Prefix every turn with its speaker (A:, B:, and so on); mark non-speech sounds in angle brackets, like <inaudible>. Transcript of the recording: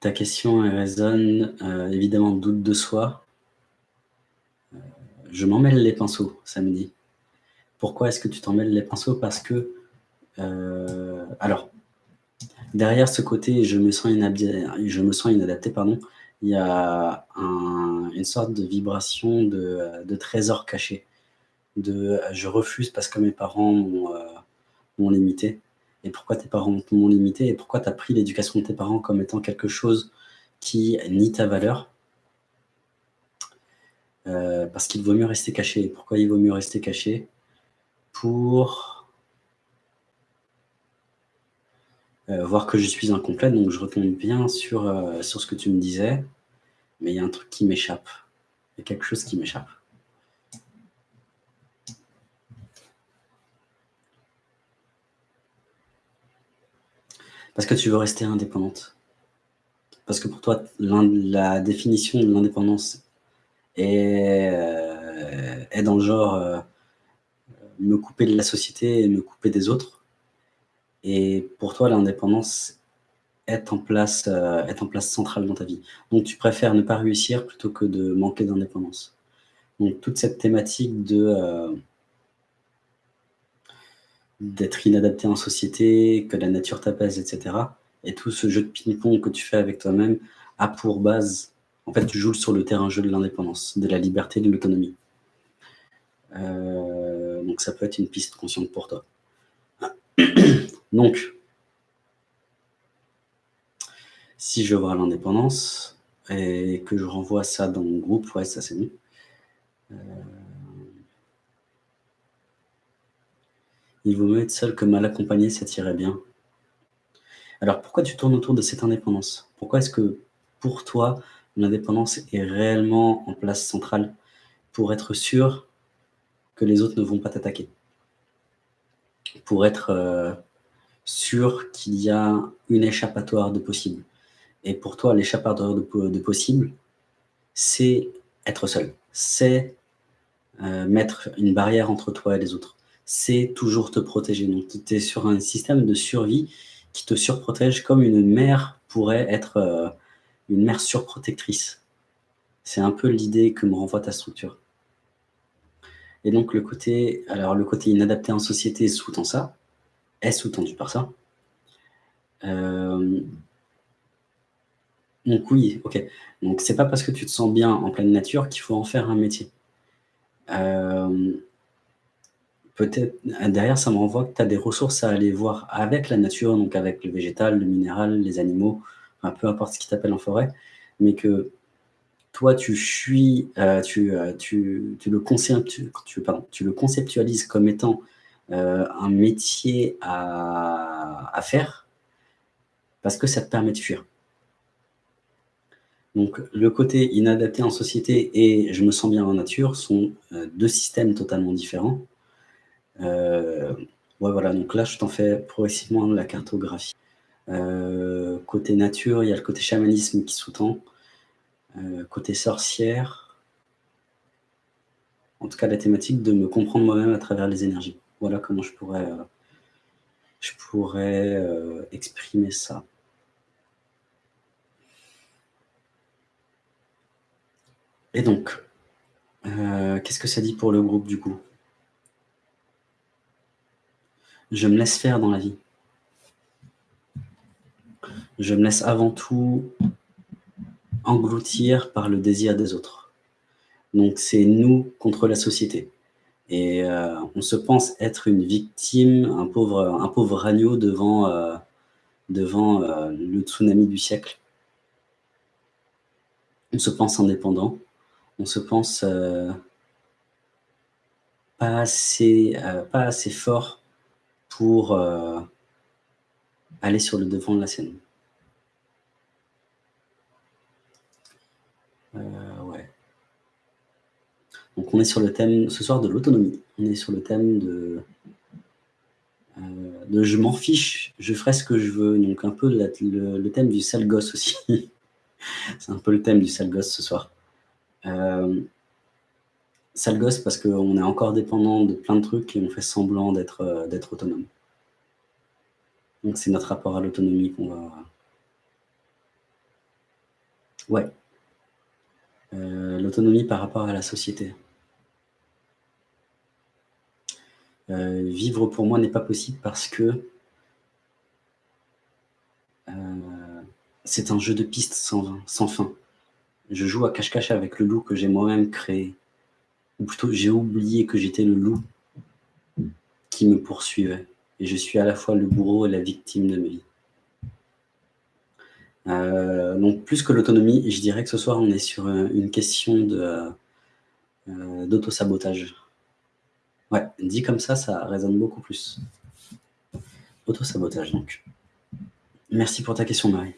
A: ta question, résonne, heu, évidemment, doute de soi. Heu, je m'en mêle les pinceaux, ça me dit. Pourquoi est-ce que tu t'en mêles les pinceaux? Parce que, heu, alors, derrière ce côté je me sens je me sens inadapté, pardon, il y a un une sorte de vibration de, de trésor caché, de, je refuse parce que mes parents m'ont limité. Et pourquoi tes parents t'ont limité? Et pourquoi tu as pris l'éducation de tes parents comme étant quelque chose qui nie ta valeur? Heu, parce qu'il vaut mieux rester caché. Pourquoi il vaut mieux rester caché? Pour heu, voir que je suis incomplet, donc je retombe bien sur, heu, sur ce que tu me disais, mais il y a un truc qui m'échappe. Il y a quelque chose qui m'échappe. Parce que tu veux rester indépendante. Parce que pour toi, la définition de l'indépendance est, est dans le genre, heu, me couper de la société et me couper des autres. Et pour toi, l'indépendance est en place, heu, est en place centrale dans ta vie. Donc tu préfères ne pas réussir plutôt que de manquer d'indépendance. Donc toute cette thématique de, d'être inadapté en société, que la nature t'apaise et cetera et tout ce jeu de ping-pong que tu fais avec toi-même a pour base en fait, tu joues sur le terrain jeu de l'indépendance, de la liberté, de l'autonomie. Heu, donc ça peut être une piste consciente pour toi. <coughs> Donc si je vois l'indépendance et que je renvoie ça dans mon groupe, ouais, ça c'est mieux. Heu Il vaut mieux être seul que mal accompagné, ça t'irait bien. Alors pourquoi tu tournes autour de cette indépendance? Pourquoi est-ce que, pour toi, l'indépendance est réellement en place centrale pour être sûr que les autres ne vont pas t'attaquer? Pour être, heu, sûr qu'il y a une échappatoire de possible? Et pour toi, l'échappatoire de po de possible, c'est être seul. C'est, heu, mettre une barrière entre toi et les autres. C'est toujours te protéger. Donc tu es sur un système de survie qui te surprotège comme une mère pourrait être, heu, une mère surprotectrice. C'est un peu l'idée que me renvoie ta structure. Et donc le côté alors le côté inadapté en société sous-tend ça, est sous-tendu par ça. Hem donc oui, OK. Donc c'est pas parce que tu te sens bien en pleine nature qu'il faut en faire un métier. Hem peut-être derrière ça me renvoie que tu as des ressources à aller voir avec la nature, donc avec le végétal, le minéral, les animaux, peu importe ce qui t'appelle en forêt, mais que toi tu fuis, heu, tu, tu le conceptualises comme étant, heu, un métier à faire parce que ça te permet de fuir. Donc le côté inadapté en société et je me sens bien en nature sont, heu, 2 systèmes totalement différents. Heu, ouais, voilà, donc là, je t'en fais progressivement la cartographie. Heu, côté nature, il y a le côté chamanisme qui sous-tend. Heu, côté sorcière en tout cas, la thématique de me comprendre moi-même à travers les énergies. Voilà comment je pourrais, je pourrais, exprimer ça. Et donc, qu'est-ce que ça dit pour le groupe, du coup? Je me laisse faire dans la vie. Je me laisse avant tout engloutir par le désir des autres. Donc c'est nous contre la société et heu, on se pense être une victime, un pauvre agneau devant, devant, heu, le tsunami du siècle. On se pense indépendant, on se pense, pas assez fort pour, heu aller sur le devant de la scène. Heu, ouais. Donc on est sur le thème ce soir de l'autonomie. On est sur le thème de de «je m'en fiche, je ferai ce que je veux», donc un peu le thème du sale gosse aussi. <laughs> C'est un peu le thème du sale gosse ce soir. Sale gosse parce qu'on est encore dépendant de plein de trucs et on fait semblant d'être, heu, d'être autonome. Donc c'est notre rapport à l'autonomie qu'on va Ouais. Heu, l'autonomie par rapport à la société. Heu, vivre pour moi n'est pas possible parce que c'est un jeu de piste sans sans fin. Je joue à cache-cache avec le loup que j'ai moi-même créé. Ou plutôt, j'ai oublié que j'étais le loup qui me poursuivait et je suis à la fois le bourreau et la victime de ma vie. Heu, donc plus que l'autonomie, je dirais que ce soir, on est sur, heu, une question heu, d'auto-sabotage. Ouais, dit comme ça, ça résonne beaucoup plus. Auto-sabotage donc. Merci pour ta question, Marie.